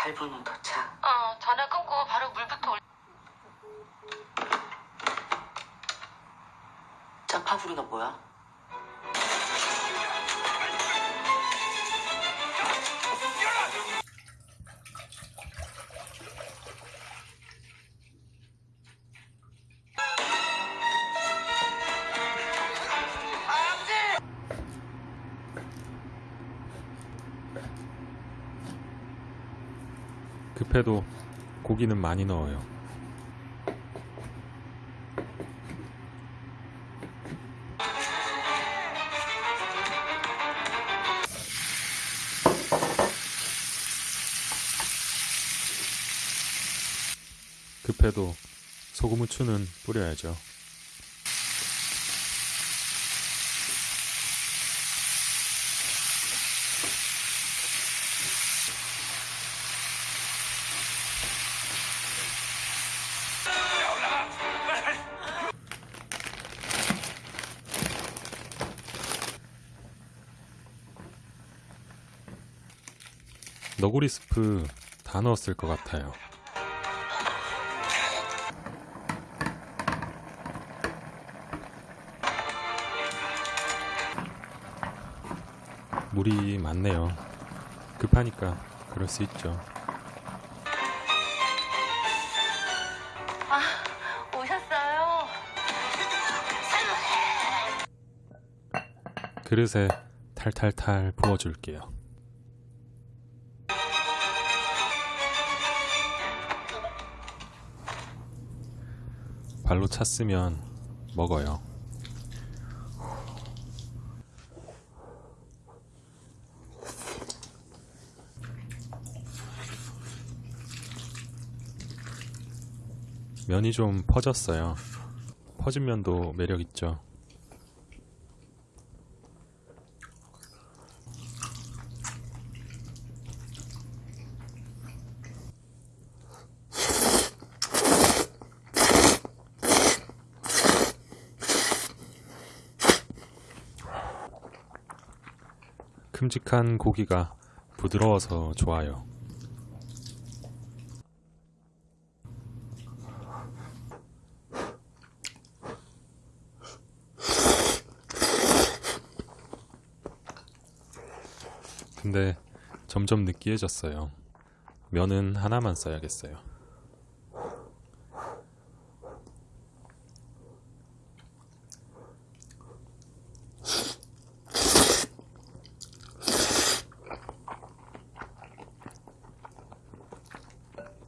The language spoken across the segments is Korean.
8분은 더 차. 어, 전화 끊고 바로 물부터 올. 짜파구리가 뭐야? 급해도 고기는 많이 넣어요. 급해도 소금 후추는 뿌려야죠. 너구리 스프 다 넣었을 것 같아요. 물이 많네요. 급하니까 그럴 수 있죠. 아, 오셨어요? 그릇에 탈탈탈 부어줄게요. 발로 찼으면 먹어요. 면이 좀 퍼졌어요. 퍼진 면도 매력 있죠. 큼직한 고기가 부드러워서 좋아요. 근데 점점 느끼해졌어요. 면은 하나만 써야겠어요.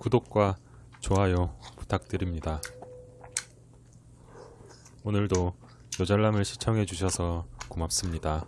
구독과 좋아요 부탁드립니다. 오늘도 요잘남을 시청해 주셔서 고맙습니다.